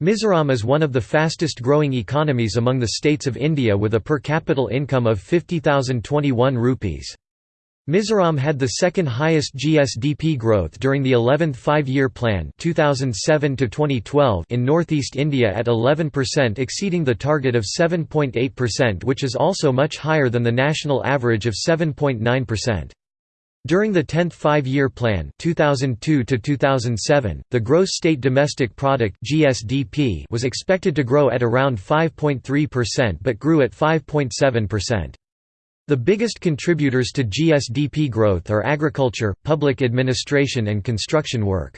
Mizoram is one of the fastest growing economies among the states of India with a per capita income of 50,021 rupees. Mizoram had the second highest GSDP growth during the 11th five-year plan 2007 in northeast India at 11% exceeding the target of 7.8% which is also much higher than the national average of 7.9%. During the 10th Five-Year Plan 2002 the gross state domestic product (GSDP) was expected to grow at around 5.3% but grew at 5.7%. The biggest contributors to GSDP growth are agriculture, public administration and construction work.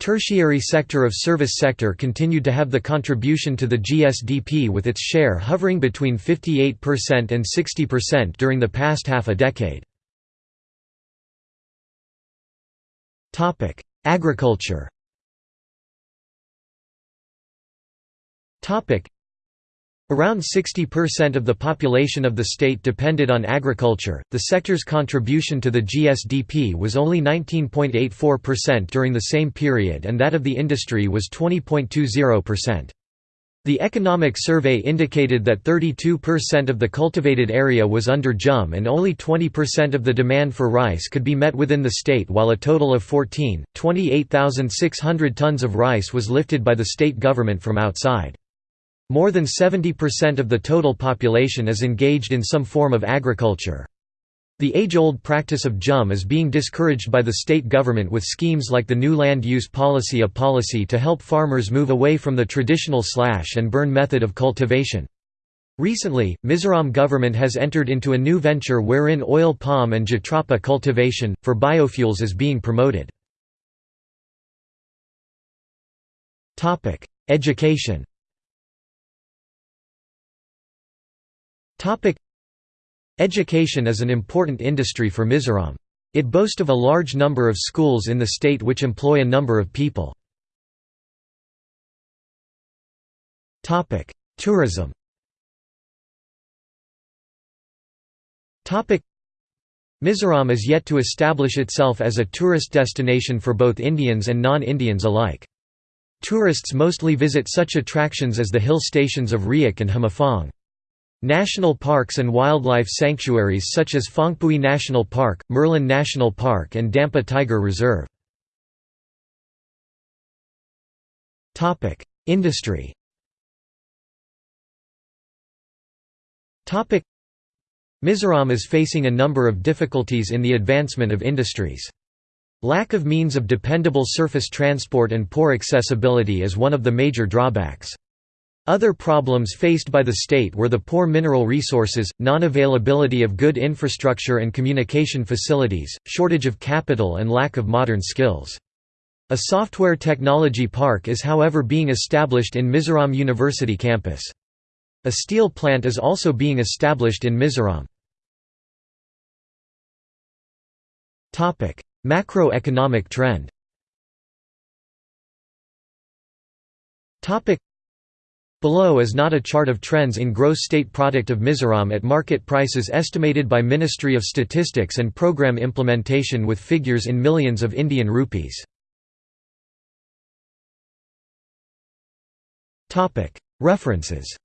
Tertiary sector of service sector continued to have the contribution to the GSDP with its share hovering between 58% and 60% during the past half a decade. Agriculture Topic: Around 60% of the population of the state depended on agriculture. The sector's contribution to the GSDP was only 19.84% during the same period, and that of the industry was 20.20%. The economic survey indicated that 32% of the cultivated area was under jhum and only 20% of the demand for rice could be met within the state while a total of 14, 28,600 tons of rice was lifted by the state government from outside. More than 70% of the total population is engaged in some form of agriculture. The age-old practice of jhum is being discouraged by the state government with schemes like the new land use policy a policy to help farmers move away from the traditional slash and burn method of cultivation. Recently, Mizoram government has entered into a new venture wherein oil palm and jatropha cultivation, for biofuels is being promoted. Education Education is an important industry for Mizoram. It boasts of a large number of schools in the state which employ a number of people. Tourism Mizoram is yet to establish itself as a tourist destination for both Indians and non-Indians alike. Tourists mostly visit such attractions as the hill stations of Reiek and Hmuifang. National parks and wildlife sanctuaries such as Phawngpui National Park, Murlen National Park and Dampa Tiger Reserve. Industry Mizoram is facing a number of difficulties in the advancement of industries. Lack of means of dependable surface transport and poor accessibility is one of the major drawbacks. Other problems faced by the state were the poor mineral resources, non-availability of good infrastructure and communication facilities, shortage of capital and lack of modern skills. A software technology park is however being established in Mizoram University campus. A steel plant is also being established in Mizoram. Macroeconomic trend Below is not a chart of trends in gross state product of Mizoram at market prices estimated by Ministry of Statistics and Program Implementation with figures in millions of Indian rupees. References